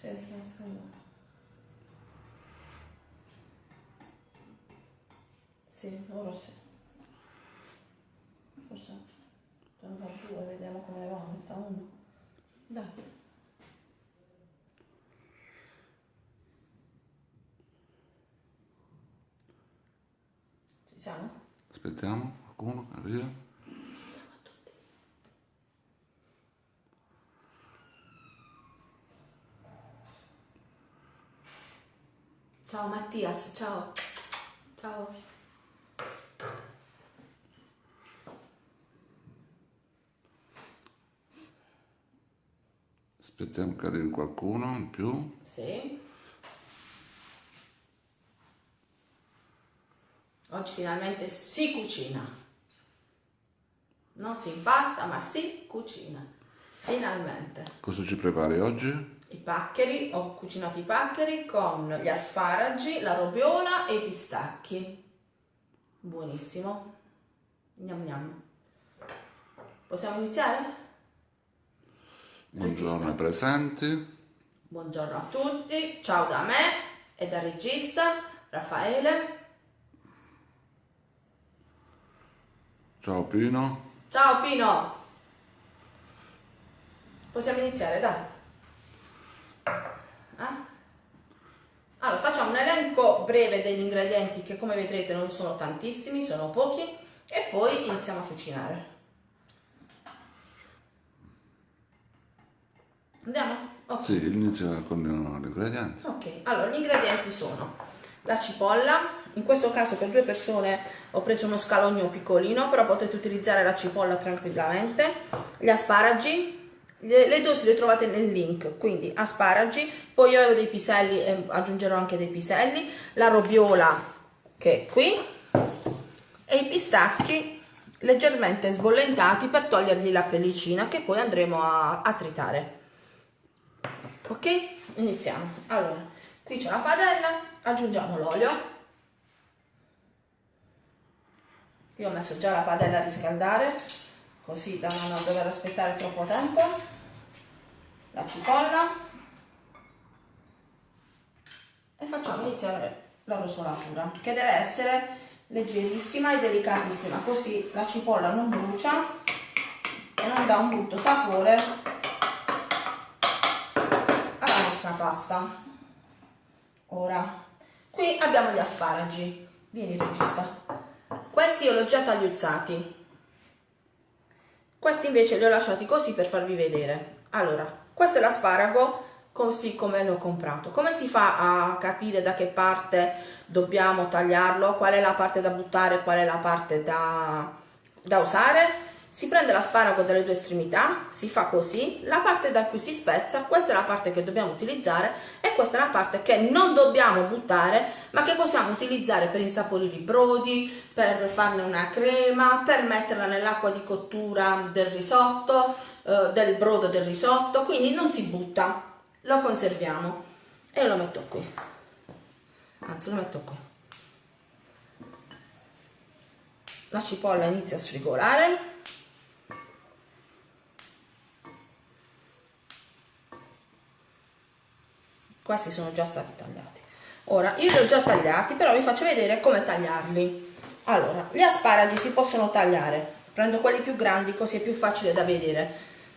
Sì, sì, sì. Sì, ora sì. Forse fa due, vediamo come va. Metà uno. Dai. Ci siamo? Aspettiamo, qualcuno arriva. Ciao Mattias, ciao. Ciao. Aspettiamo che arrivi qualcuno in più. Sì. Oggi finalmente si cucina. Non si impasta, ma si cucina. Finalmente. Cosa ci prepari oggi? I paccheri, ho cucinato i paccheri con gli asparagi, la robiola e i pistacchi. Buonissimo. Gnam gnam. Possiamo iniziare? Buongiorno ai presenti. Buongiorno a tutti, ciao da me e dal regista Raffaele. Ciao Pino. Ciao Pino! Possiamo iniziare, dai. Eh? Allora, facciamo un elenco breve degli ingredienti che come vedrete non sono tantissimi, sono pochi e poi iniziamo a cucinare. Andiamo? Ok. Sì, inizia con gli ingredienti. Ok, allora gli ingredienti sono la cipolla, in questo caso per due persone ho preso uno scalogno piccolino, però potete utilizzare la cipolla tranquillamente, gli asparagi, le, le dosi le trovate nel link, quindi asparagi, poi io avevo dei piselli e aggiungerò anche dei piselli, la robiola che è qui e i pistacchi leggermente sbollentati per togliergli la pellicina che poi andremo a, a tritare. Ok? Iniziamo. Allora, qui c'è la padella, aggiungiamo l'olio. Io ho messo già la padella a riscaldare, così da non dover aspettare troppo tempo. La cipolla. E facciamo iniziare la rosolatura, che deve essere leggerissima e delicatissima, così la cipolla non brucia e non dà un brutto sapore alla nostra pasta. Ora, qui abbiamo gli asparagi. Vieni regista. Questi io li ho già tagliuzzati. Questi invece li ho lasciati così per farvi vedere. Allora, questo è l'asparago così come l'ho comprato. Come si fa a capire da che parte dobbiamo tagliarlo? Qual è la parte da buttare, qual è la parte da, da usare? Si prende l'asparago dalle due estremità, si fa così, la parte da cui si spezza, questa è la parte che dobbiamo utilizzare e questa è la parte che non dobbiamo buttare, ma che possiamo utilizzare per insaporire i brodi, per farne una crema, per metterla nell'acqua di cottura del risotto, eh, del brodo del risotto, quindi non si butta, lo conserviamo e lo metto qui, anzi lo metto qui. La cipolla inizia a sfrigolare. Questi sono già stati tagliati. Ora io li ho già tagliati però vi faccio vedere come tagliarli. Allora gli asparagi si possono tagliare. Prendo quelli più grandi così è più facile da vedere.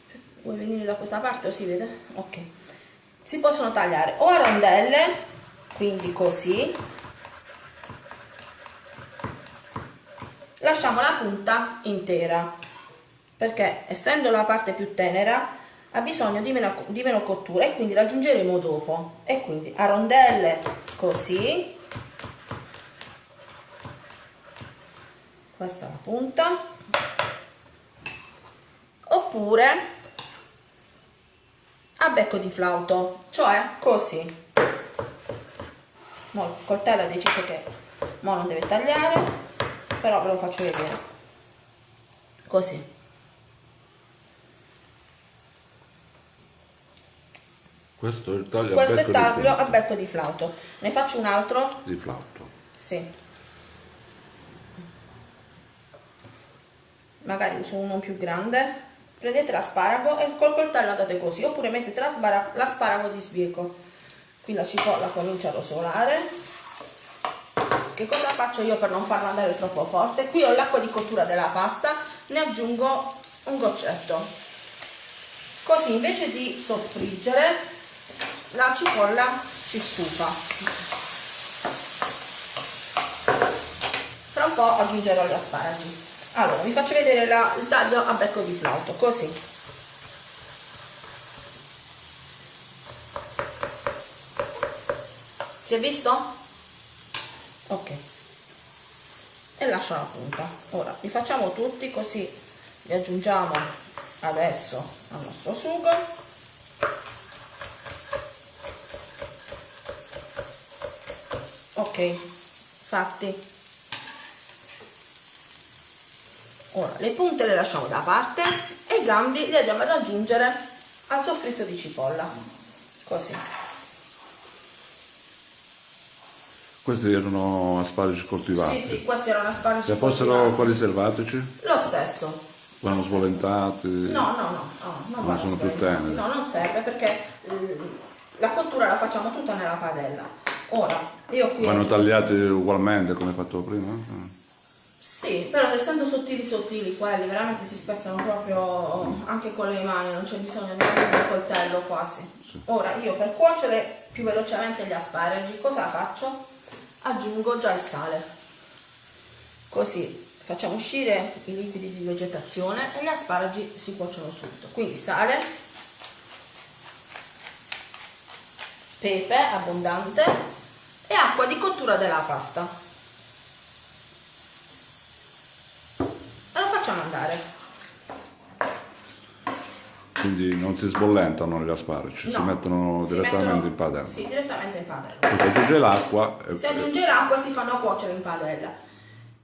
Se vuoi venire da questa parte o si vede? Ok. Si possono tagliare o a rondelle quindi così. Lasciamo la punta intera perché essendo la parte più tenera ha bisogno di meno, di meno cottura e quindi la aggiungeremo dopo. E quindi a rondelle così. Questa è la punta. Oppure a becco di flauto cioè così. Il coltello ha deciso che mo non deve tagliare però ve lo faccio vedere. Così Questo è il taglio questo a è becco taglio di, a becco di flauto. Ne faccio un altro? Di flauto. sì. Magari uso uno più grande. Prendete l'asparago e col coltello andate così oppure mettete l'asparago di sbieco qui la cipolla comincia a rosolare. Che cosa faccio io per non farla andare troppo forte? Qui ho l'acqua di cottura della pasta ne aggiungo un goccetto. Così invece di soffriggere la cipolla si stufa. Fra un po' aggiungerò gli asparagi. Allora vi faccio vedere la, il taglio a becco di flauto così. Si è visto? ok. E lascio la punta. Ora li facciamo tutti così li aggiungiamo adesso al nostro sugo ok fatti. Ora le punte le lasciamo da parte e i gambi li andiamo ad aggiungere al soffritto di cipolla. Così. Questi erano asparagi coltivati. Sì sì questi erano asparagi se fossero quelli selvatici? Lo stesso. Vanno svolentati? No no no, no non, non sono più teneri? No non serve perché eh, la cottura la facciamo tutta nella padella ora io qui vanno tagliati ugualmente come fatto prima? Sì, però essendo sottili sottili quelli veramente si spezzano proprio anche con le mani, non c'è bisogno neanche di un coltello quasi. Ora io per cuocere più velocemente gli asparagi cosa faccio? Aggiungo già il sale. Così facciamo uscire i liquidi di vegetazione e gli asparagi si cuociono subito. Quindi sale, pepe abbondante e acqua di cottura della pasta. facciamo andare. Quindi non si sbollentano gli asparagi, no, si mettono si direttamente mettono, in padella. Sì, direttamente in padella. Poi si aggiunge l'acqua. E... Si aggiunge l'acqua e si fanno cuocere in padella.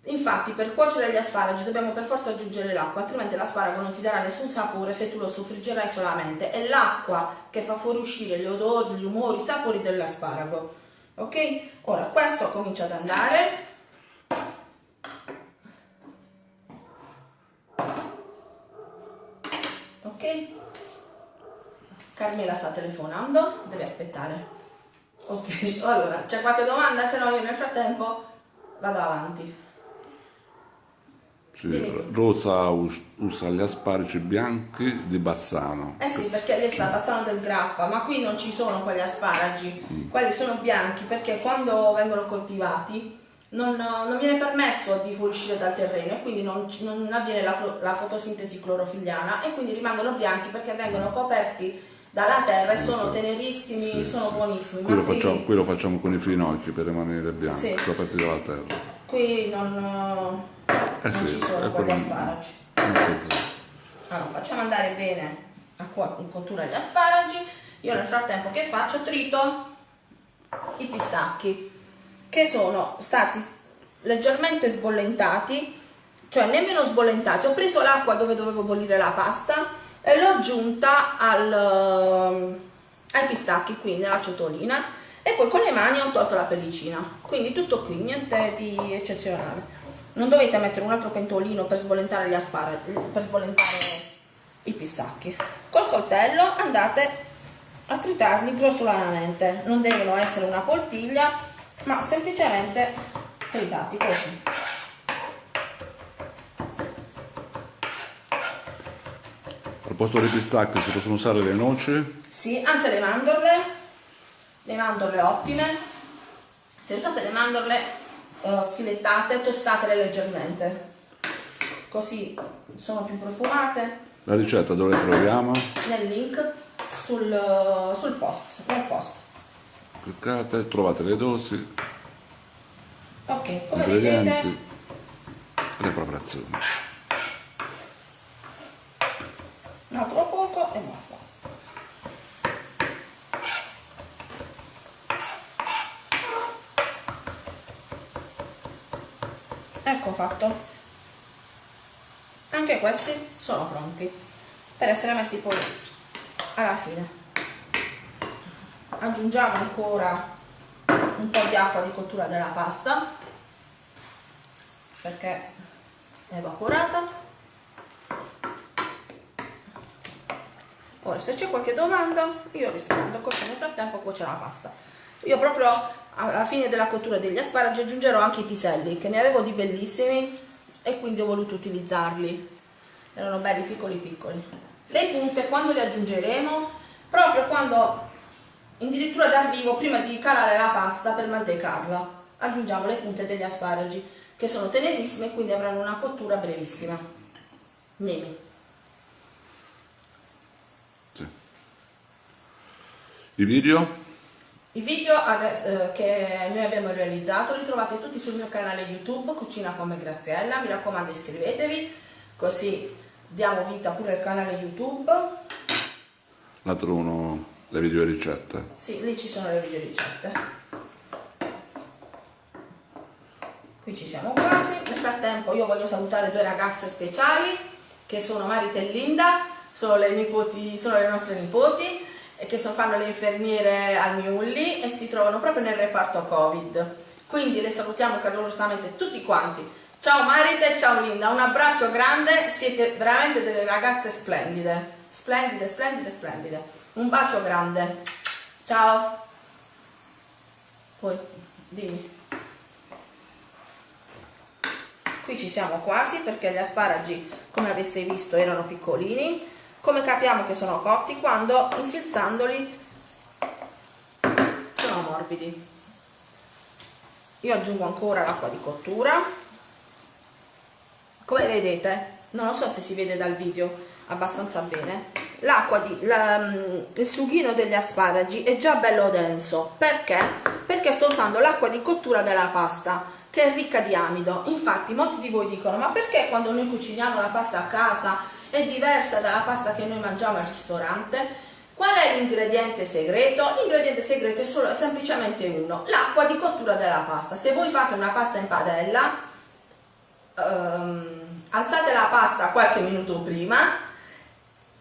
Infatti per cuocere gli asparagi dobbiamo per forza aggiungere l'acqua, altrimenti l'asparago non ti darà nessun sapore se tu lo soffriggerai solamente. È l'acqua che fa fuoriuscire gli odori, gli umori, i sapori dell'asparago. Ok? Ora questo comincia ad andare Carmela sta telefonando, deve aspettare. Ok, allora, c'è qualche domanda? Se no io nel frattempo vado avanti. Sì, Rosa usa gli asparagi bianchi di Bassano. Eh sì, perché lei sta Bassano del Grappa, ma qui non ci sono quegli asparagi, mm. quelli sono bianchi perché quando vengono coltivati non, non, viene permesso di fuoriuscire dal terreno e quindi non, non avviene la, la, fotosintesi clorofilliana e quindi rimangono bianchi perché vengono coperti dalla terra e sono tenerissimi, sì, sono sì. buonissimi. Qui lo, facciamo, qui lo, facciamo, con i finocchi per rimanere bianchi, sì. coperti dalla terra. Qui non, eh non ci sono quegli asparagi. Allora, facciamo andare bene a in cottura gli asparagi. Io nel frattempo che faccio? Trito i pistacchi che sono stati leggermente sbollentati, cioè nemmeno sbollentati, ho preso l'acqua dove dovevo bollire la pasta e l'ho aggiunta al, eh, ai pistacchi, quindi alla ciotolina e poi con le mani ho tolto la pellicina, quindi tutto qui, niente di eccezionale. Non dovete mettere un altro pentolino per sbollentare gli asparagi, per sbollentare i pistacchi. Col coltello andate a tritarli grossolanamente, non devono essere una poltiglia ma semplicemente tritati così al posto dei pistacchi si possono usare le noci? sì, anche le mandorle le mandorle ottime se usate le mandorle eh, sfilettate tostatele leggermente così sono più profumate la ricetta dove la troviamo? nel link sul, sul post nel post cliccate, trovate le dosi, ok, come vedete, le preparazioni. Un altro poco e basta. Ecco fatto. Anche questi sono pronti per essere messi poi alla fine. Aggiungiamo ancora un po' di acqua di cottura della pasta perché è evaporata. Ora se c'è qualche domanda io rispondo così nel frattempo cuoce la pasta. Io proprio alla fine della cottura degli asparagi aggiungerò anche i piselli che ne avevo di bellissimi e quindi ho voluto utilizzarli. Erano belli piccoli piccoli. Le punte quando le aggiungeremo? Proprio quando addirittura d'arrivo prima di calare la pasta per mantecarla aggiungiamo le punte degli asparagi che sono tenerissime e quindi avranno una cottura brevissima. Nemi. Sì. i video i video adesso, eh, che noi abbiamo realizzato li trovate tutti sul mio canale YouTube Cucina come Graziella, mi raccomando iscrivetevi così diamo vita pure al canale YouTube. Là trovano le video ricette. Sì, lì ci sono le video ricette. Qui ci siamo quasi. Nel frattempo io voglio salutare due ragazze speciali che sono Marita e Linda, sono le, nipoti, sono le nostre nipoti che fanno le infermiere al Miulli e si trovano proprio nel reparto Covid. Quindi le salutiamo calorosamente tutti quanti Ciao Marita e ciao Linda, un abbraccio grande, siete veramente delle ragazze splendide, splendide, splendide, splendide. Un bacio grande. Ciao. Poi, dimmi. Qui ci siamo quasi perché gli asparagi, come avete visto, erano piccolini. Come capiamo che sono cotti? Quando infilzandoli sono morbidi. Io aggiungo ancora l'acqua di cottura come vedete non lo so se si vede dal video abbastanza bene l'acqua di la, mm, il sughino degli asparagi è già bello denso perché perché sto usando l'acqua di cottura della pasta che è ricca di amido infatti molti di voi dicono ma perché quando noi cuciniamo la pasta a casa è diversa dalla pasta che noi mangiamo al ristorante Qual è l'ingrediente segreto? L'ingrediente segreto è solo, semplicemente uno, l'acqua di cottura della pasta. Se voi fate una pasta in padella, um, alzate la pasta qualche minuto prima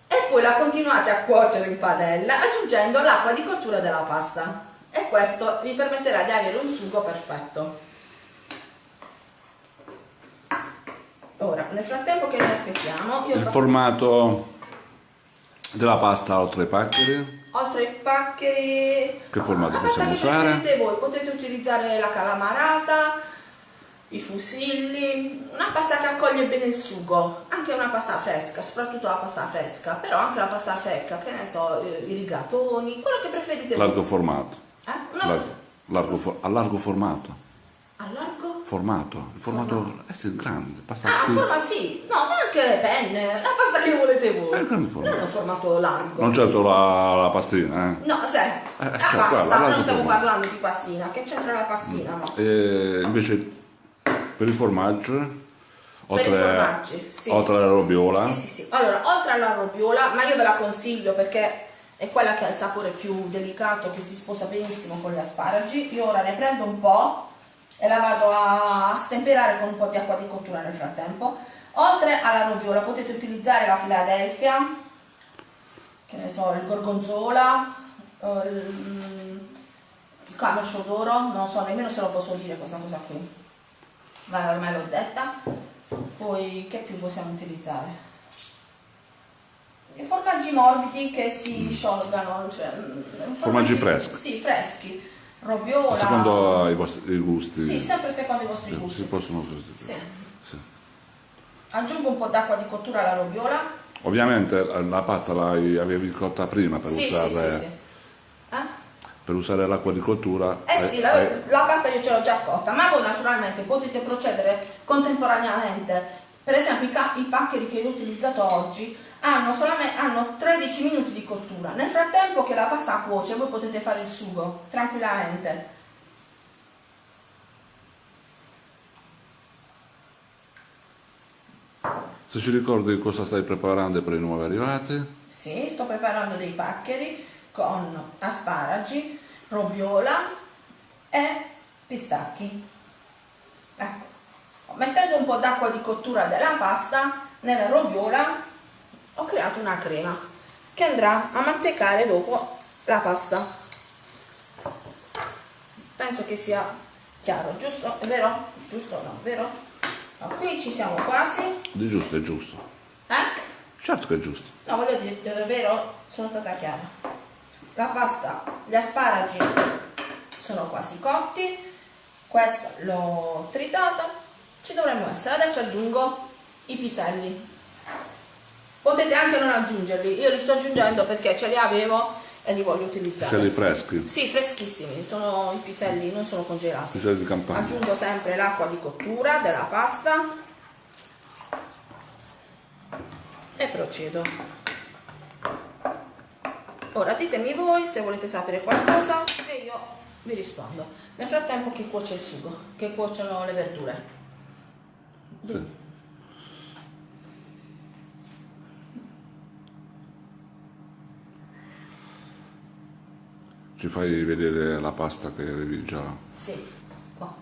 e poi la continuate a cuocere in padella aggiungendo l'acqua di cottura della pasta e questo vi permetterà di avere un sugo perfetto. Ora, nel frattempo che noi aspettiamo... il formato della pasta oltre ai paccheri? Oltre ai paccheri... Che formato possiamo usare? voi, potete utilizzare la calamarata, i fusilli, una pasta che accoglie bene il sugo, anche una pasta fresca, soprattutto la pasta fresca, però anche la pasta secca, che ne so, i rigatoni, quello che preferite Largo formato. Eh? Largo, largo for, a largo formato. A largo? Formato, il formato, formato. Eh sì, grande, pasta Ah, formato sì, no, ma anche le penne, la pasta che volete voi. È grande formato. Non è un formato largo. Non certo la, la pastina, eh. No, sai, eh, la cioè, pasta, non stiamo formato. parlando di pastina, che c'entra la pastina, no? E invece per il formaggio oltre, per i formaggi, sì. oltre alla robiola sì, sì, sì. allora oltre alla robiola ma io ve la consiglio perché è quella che ha il sapore più delicato che si sposa benissimo con gli asparagi io ora ne prendo un po' e la vado a stemperare con un po' di acqua di cottura nel frattempo. Oltre alla robiola potete utilizzare la Philadelphia che ne so, il gorgonzola il, il camoscio d'oro non so nemmeno se lo posso dire questa cosa qui. Vai ormai l'ho detta. Poi che più possiamo utilizzare? I formaggi morbidi che si mm. sciolgano cioè, mm, formaggi, formaggi freschi. sì freschi robiola secondo i vostri gusti sì sempre secondo i vostri gusti si possono sostituire sì. sì. aggiungo un po' d'acqua di cottura alla robiola ovviamente la pasta l'avevi cotta prima per sì, usare sì, sì, per usare l'acqua di cottura. Eh sì, la, la, pasta io ce l'ho già cotta, ma voi naturalmente potete procedere contemporaneamente. Per esempio i, i paccheri che ho utilizzato oggi hanno, hanno 13 minuti di cottura. Nel frattempo che la pasta cuoce voi potete fare il sugo tranquillamente. Se ci ricordi cosa stai preparando per i nuovi arrivati? Sì, sto preparando dei paccheri con asparagi, robiola e pistacchi. Ecco, mettendo un po' d'acqua di cottura della pasta nella robiola ho creato una crema che andrà a mantecare dopo la pasta. Penso che sia chiaro, giusto? È vero? Giusto o no? Vero? No, qui ci siamo quasi. Di giusto, è giusto. Eh? Certo che è giusto. No, voglio dire, davvero sono stata chiara. La pasta, gli asparagi sono quasi cotti, questa l'ho tritata, ci dovremmo essere. Adesso aggiungo i piselli. Potete anche non aggiungerli, io li sto aggiungendo perché ce li avevo e li voglio utilizzare. Piselli freschi? Sì, freschissimi, sono i piselli, non sono congelati. Piselli di campagna. Aggiungo sempre l'acqua di cottura della pasta e procedo. Ora ditemi voi se volete sapere qualcosa e io vi rispondo. Nel frattempo che cuoce il sugo, che cuociono le verdure. Sì. Ci fai vedere la pasta che avevi già? Sì, qua.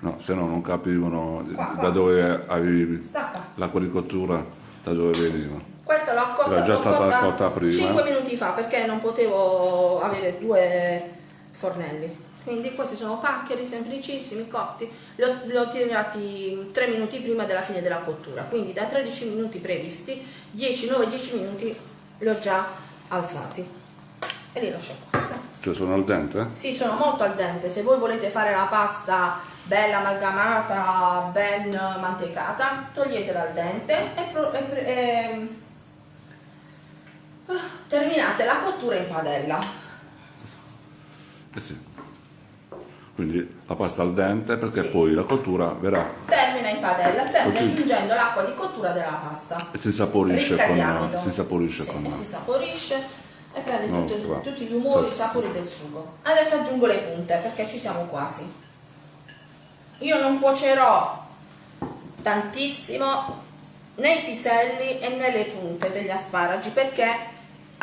No, se no non capivano Qua, qua. da dove avevi qua. di cottura, da dove veniva. Questa l'ho cotta, Era già stata cotta prima. 5 minuti fa perché non potevo avere due fornelli. Quindi questi sono paccheri semplicissimi, cotti. Li ho, li ho tirati 3 minuti prima della fine della cottura. Quindi da 13 minuti previsti, 10, 9-10 minuti li ho già alzati. E li lascio qua. Cioè sono al dente? Sì, sono molto al dente. Se voi volete fare la pasta bella amalgamata, ben mantecata, toglietela al dente e, e e- ah, terminate la cottura in padella. Eh sì. Quindi la pasta al dente perché Sì. poi la cottura verrà Termina in padella, sempre Così. aggiungendo l'acqua di cottura della pasta. e si saporisce Ricca con, si saporisce Sì, con e si saporisce e prende Non tutti, gli umori, i Sì. sapori del sugo. Adesso aggiungo le punte perché ci siamo quasi. Io non cuocerò tantissimo né i piselli e né le punte degli asparagi perché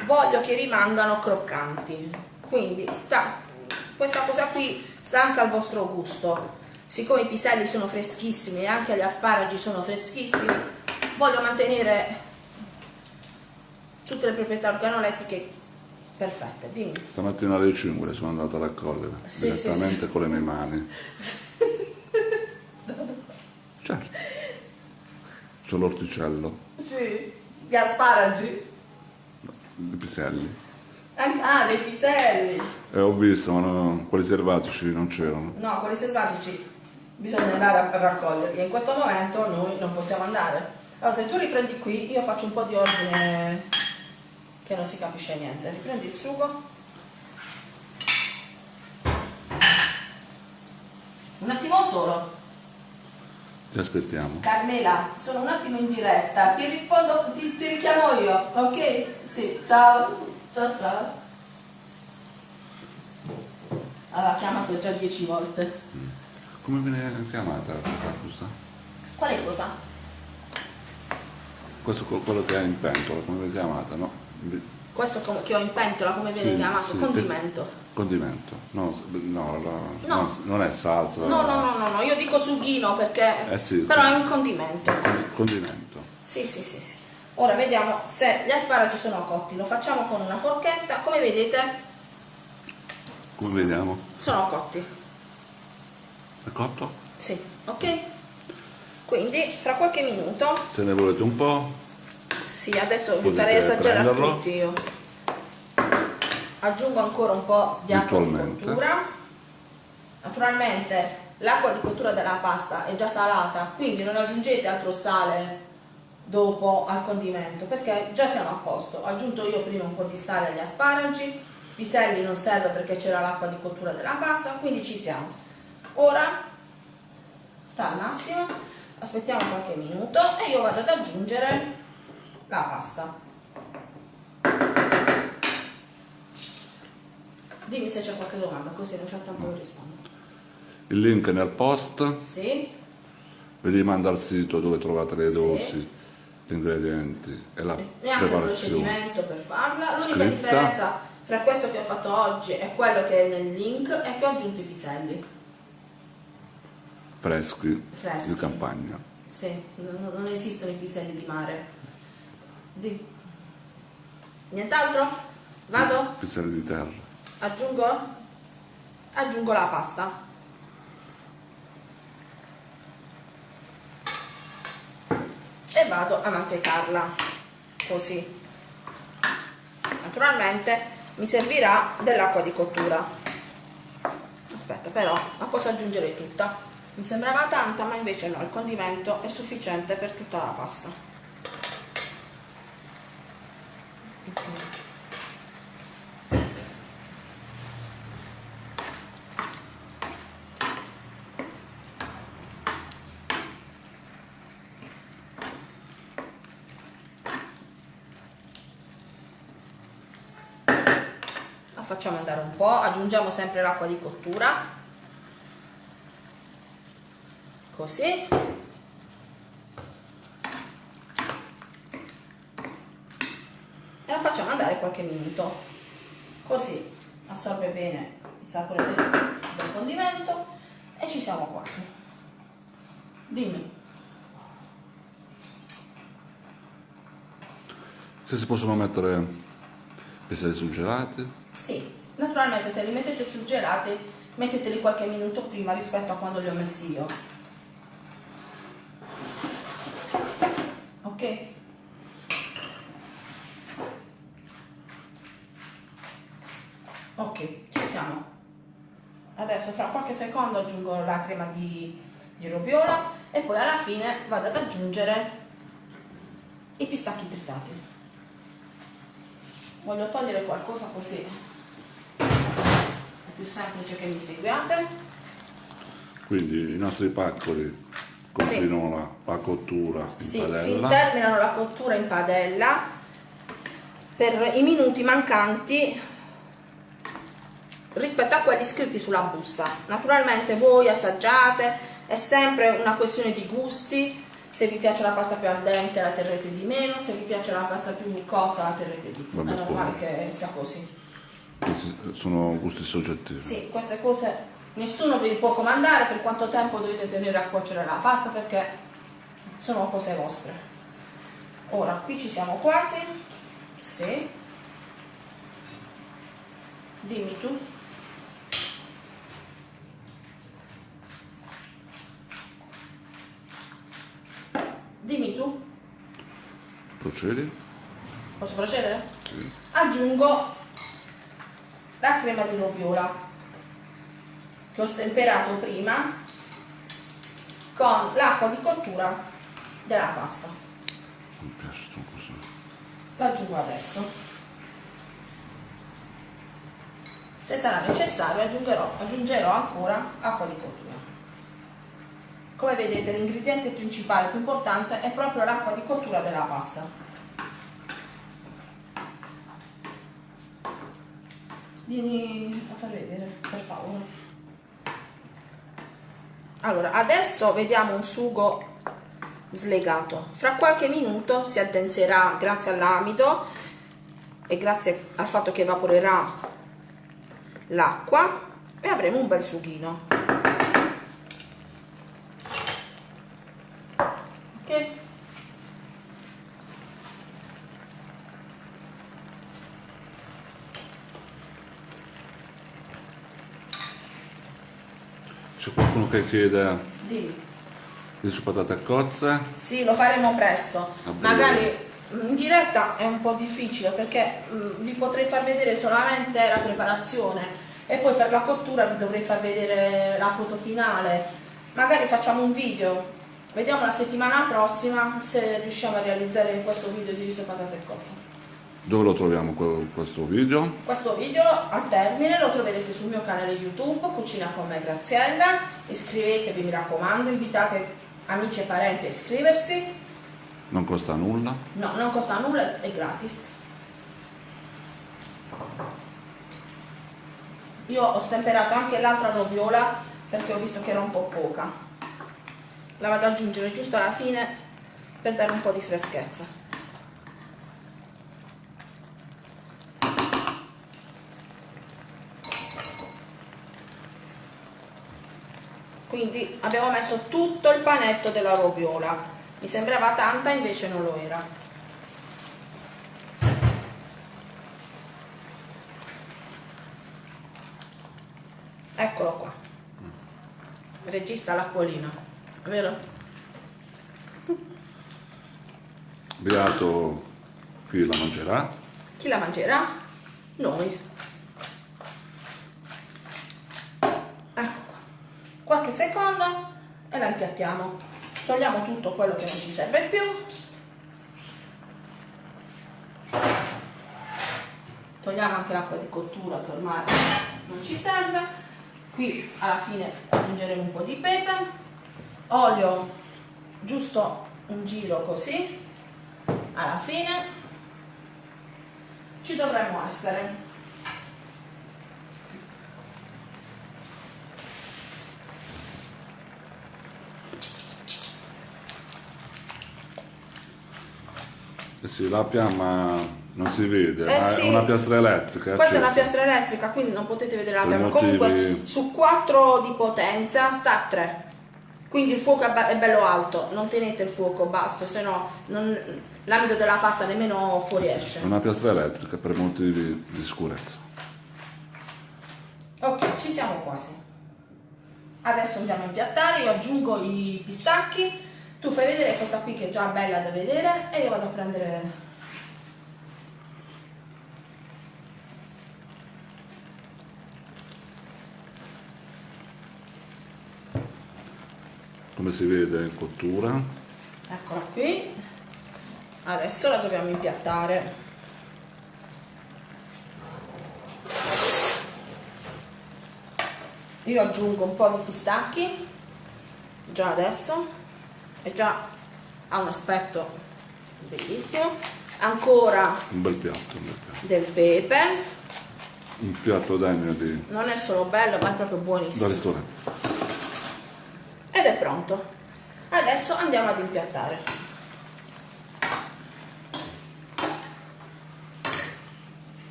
voglio che rimangano croccanti. Quindi sta, questa cosa qui sta anche al vostro gusto. Siccome i piselli sono freschissimi e anche gli asparagi sono freschissimi, voglio mantenere tutte le proprietà organolettiche perfette. Dimmi. Stamattina alle 5 sono andato a raccogliere Sì, direttamente con le mie mani. Certo. C'ho l'orticello, Sì. Gli asparagi. i piselli. Ah, dei piselli. E ho visto, ma no, quelli selvatici non c'erano. No, quelli selvatici bisogna andare a raccoglierli. In questo momento noi non possiamo andare. Allora, se tu riprendi qui, io faccio un po' di ordine che non si capisce niente. Riprendi il sugo. Un attimo solo. Ti aspettiamo. Carmela, sono un attimo in diretta. Ti rispondo, ti, ti richiamo io, ok? Sì, ciao. Ciao ciao. Aveva chiamato già dieci volte. Come viene chiamata questa cosa? Quale cosa? Questo è quello che hai in pentola, come viene chiamata, no? Questo che ho in pentola, come viene Sì, chiamato? sì, Condimento. Condimento. No, no, la- No. non- è salsa. No, no, no, no, no, io dico sughino perché... Eh sì, però è un condimento. Condimento. Sì, sì, sì, sì. Ora vediamo se gli asparagi sono cotti. Lo facciamo con una forchetta. Come vedete Come vediamo? sono cotti. È cotto? Sì, ok? Quindi fra qualche minuto, Se ne volete un po', sì, adesso vi farei assaggiare a prenderlo. tutti io. Aggiungo ancora un po' di acqua di cottura. Naturalmente l'acqua di cottura della pasta è già salata, quindi non aggiungete altro sale dopo al condimento perché già siamo a posto. Ho aggiunto io prima un po' di sale agli asparagi, piselli non serve perché c'era l'acqua di cottura della pasta, quindi ci siamo. Ora sta al massimo, aspettiamo qualche minuto e io vado ad aggiungere la pasta. Dimmi se c'è qualche domanda, così nel frattempo rispondo. il link è nel post, Sì, vi manda al sito dove trovate le Sì. dosi, gli ingredienti e la e anche il preparazione. procedimento per farla. L'unica differenza fra questo che ho fatto oggi e quello che è nel link è che ho aggiunto i piselli. Freschi, Freschi. di campagna. Sì, non, non esistono i piselli di mare. Di. Nient'altro? Vado? Piselli di terra. Aggiungo? Aggiungo la pasta. E vado a mantecarla. così naturalmente mi servirà dell'acqua di cottura aspetta però la posso aggiungere tutta mi sembrava tanta ma invece no il condimento è sufficiente per tutta la pasta okay. facciamo andare un aggiungiamo sempre l'acqua di cottura, così, e la facciamo andare qualche minuto, così assorbe bene il sapore del, del condimento e ci siamo quasi. Dimmi. Se si possono mettere pezzi surgelati? Sì, naturalmente se li mettete surgelati metteteli qualche minuto prima rispetto a quando li ho messi io. Ok? Ok, ci siamo. Adesso fra qualche secondo aggiungo la crema di, di robiola e poi alla fine vado ad aggiungere i pistacchi tritati. Voglio togliere qualcosa così più semplice che mi seguiate. Quindi i nostri paccoli continuano sì. la, la, cottura in sì, padella. terminano la cottura in padella per i minuti mancanti rispetto a quelli scritti sulla busta. Naturalmente voi assaggiate, è sempre una questione di gusti, se vi piace la pasta più al dente la terrete di meno, se vi piace la pasta più cotta la terrete di più, è normale che sia così sono gusti soggettivi. Sì, queste cose nessuno vi può comandare per quanto tempo dovete tenere a cuocere la pasta perché sono cose vostre. Ora, qui ci siamo quasi. Sì. Dimmi tu. Dimmi tu. Procedi. Posso procedere? Sì. Aggiungo la crema di roviola che ho stemperato prima con l'acqua di cottura della pasta. Così l'aggiungo adesso. Se sarà necessario aggiungerò, aggiungerò ancora acqua di cottura. Come vedete l'ingrediente principale più importante è proprio l'acqua di cottura della pasta Vieni a far vedere, per favore. Allora, adesso vediamo un sugo slegato. Fra qualche minuto si addenserà grazie all'amido e grazie al fatto che evaporerà l'acqua e avremo un bel sughino. Ok? C'è qualcuno che chiede Dimmi. di su patate a cozze? Sì, lo faremo presto. Magari mm, in diretta è un po' difficile perché mm, vi potrei far vedere solamente la preparazione e poi per la cottura vi dovrei far vedere la foto finale. Magari facciamo un video. Vediamo la settimana prossima se riusciamo a realizzare questo video di riso patate e cozze. Dove lo troviamo questo video? Questo video al termine lo troverete sul mio canale YouTube Cucina con me Graziella. Iscrivetevi mi raccomando, invitate amici e parenti a iscriversi. Non costa nulla? No, non costa nulla, è gratis. Io ho stemperato anche l'altra roviola perché ho visto che era un po' poca. La vado ad aggiungere giusto alla fine per dare un po' di freschezza. Quindi abbiamo messo tutto il panetto della roviola mi sembrava tanta invece non lo era eccolo qua regista l'acquolina vero? Beato Chi la mangerà? Chi la mangerà? Noi. Ecco qua. Qualche secondo la impiattiamo. Togliamo tutto quello che non ci serve più. Togliamo anche l'acqua di cottura che ormai non ci serve. Qui alla fine aggiungeremo un po' di pepe, olio giusto un giro così alla fine ci dovremmo essere Eh sì, la fiamma non si vede, Eh ma sì. è una piastra elettrica. Questa è una accesa. piastra elettrica, quindi non potete vedere la Per fiamma. motivi- Comunque su 4 di potenza sta a 3. Quindi il fuoco è è bello alto, non tenete il fuoco basso, se no l'amido della pasta nemmeno fuoriesce. È una piastra elettrica per motivi di sicurezza. Ok, ci siamo quasi. Adesso andiamo a impiattare, io aggiungo i pistacchi, tu fai vedere questa qui che è già bella da vedere e io vado a prendere... Come si vede in cottura. Eccola qui. Adesso la dobbiamo impiattare. Io aggiungo un po' di pistacchi già adesso e già ha un aspetto bellissimo. Ancora Un bel piatto, un bel piatto. del pepe, Un piatto degno di, non è solo bello ma è proprio da buonissimo. ristorante. Ed è pronto. Adesso andiamo ad impiattare.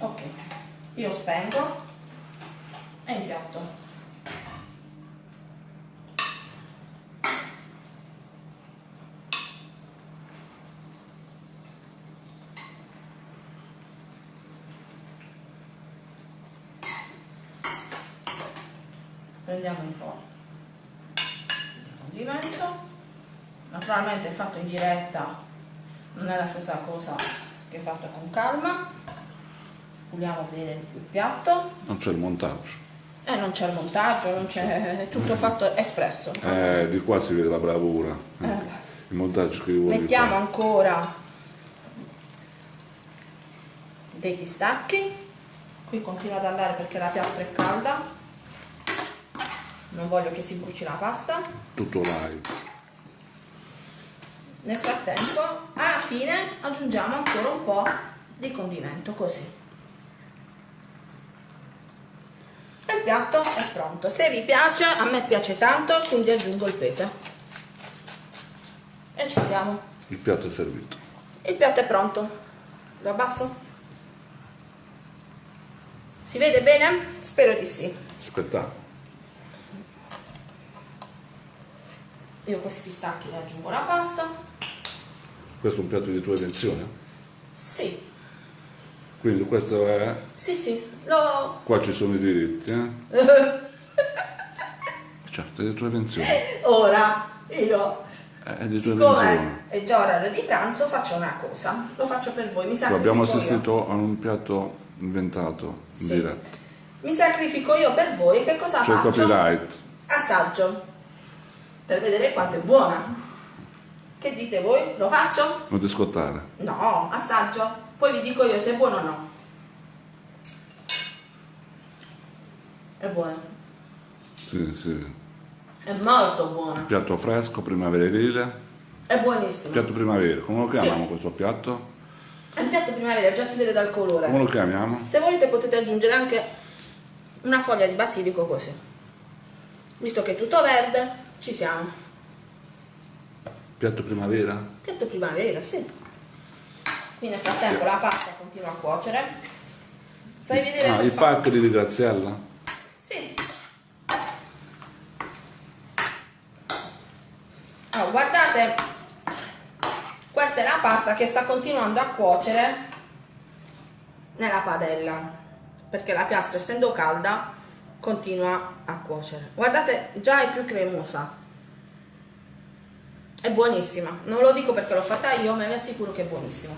Ok, io spengo e impiatto. Prendiamo un po' di condimento. Naturalmente fatto in diretta non è la stessa cosa che fatto con calma. Puliamo bene il piatto. Non c'è il montaggio. E non c'è il montaggio, non c'è è tutto fatto espresso. Eh, di qua si vede la bravura. eh. Eh. Il montaggio che vuoi Mettiamo fare. ancora dei pistacchi. Qui continua ad andare perché la piastra è calda. Non voglio che si bruci la pasta. Tutto live. Nel frattempo, alla fine, aggiungiamo ancora un po' di condimento, così. E il piatto è pronto. Se vi piace, a me piace tanto, quindi aggiungo il pepe. E ci siamo. Il piatto è servito. Il piatto è pronto. Lo abbasso? Si vede bene? Spero di sì. Spettacolo. Io questi pistacchi ne aggiungo la pasta. Questo è un piatto di tua invenzione? Sì, Quindi questo è... sì, sì. Lo... Qua ci sono i diritti, eh? Certo, è di tua invenzione. Ora, io È di tua invenzione. è già orario di pranzo, faccio una cosa. Lo faccio per voi. Mi Cioè, abbiamo sacrifico io. assistito a un piatto inventato in Sì. diretta. Mi sacrifico io per voi. Che cosa C'è il faccio? copyright. Assaggio. Per vedere quanto è buona. Che dite voi? Lo faccio? Non ti scottare. No, assaggio. Poi vi dico io se è buono o no. È buono. Sì, sì. È molto buono. Piatto fresco, primaverile. È buonissimo. Piatto primaverile. Come lo chiamiamo Sì. questo piatto? È un piatto primavera, già si vede dal colore. Come lo chiamiamo? Se volete potete aggiungere anche una foglia di basilico così. Visto che è tutto verde, ci siamo. Piatto primavera? Piatto primavera, sì. Qui nel frattempo la pasta continua a cuocere. Fai vedere Ah, come i fa. pacchi di Graziella? Sì. Allora, guardate, questa è la pasta che sta continuando a cuocere nella padella, perché la piastra essendo calda continua a cuocere. Guardate, già è più cremosa. È buonissima, non lo dico perché l'ho fatta io, ma vi assicuro che è buonissima.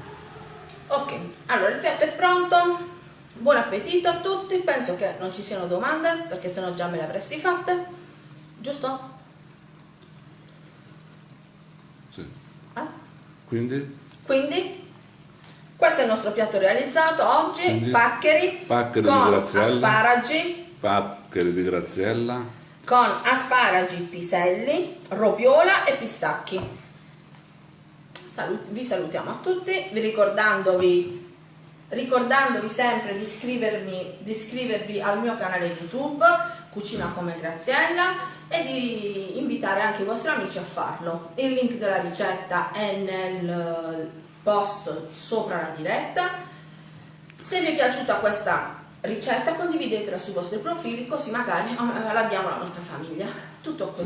Ok, allora il piatto è pronto. Buon appetito a tutti. Penso che non ci siano domande perché sennò già me le avresti fatte. Giusto? Sì. Eh? Quindi Quindi questo è il nostro piatto realizzato oggi, Quindi, paccheri, paccheri con asparagi, paccheri di Graziella, con asparagi, piselli, roviola e pistacchi. Salu- vi salutiamo a tutti, vi ricordandovi, ricordandovi sempre di iscrivermi, di iscrivervi al mio canale YouTube Cucina come Graziella e di invitare anche i vostri amici a farlo. Il link della ricetta è nel post sopra la diretta. Se vi è piaciuta questa ricetta condividetela sui vostri profili così magari eh, la nostra famiglia. Tutto qui.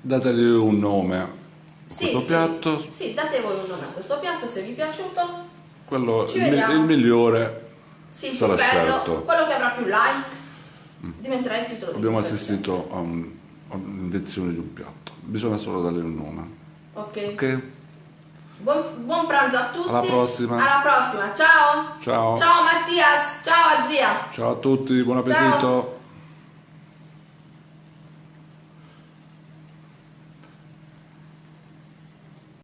dategli un nome a Sì, questo sì, piatto, Sì, date voi un nome a questo piatto se vi è piaciuto. quello il, il migliore Sì, sarà bello, scelto. quello che avrà più like diventerà il titolo Abbiamo assistito a, un- a un'invenzione di un piatto, bisogna solo dargli un nome. Ok. Ok? Buon, buon pranzo a tutti. Alla prossima. Alla prossima. Ciao. Ciao. Ciao Mattias. Ciao a zia. Ciao a tutti, buon appetito!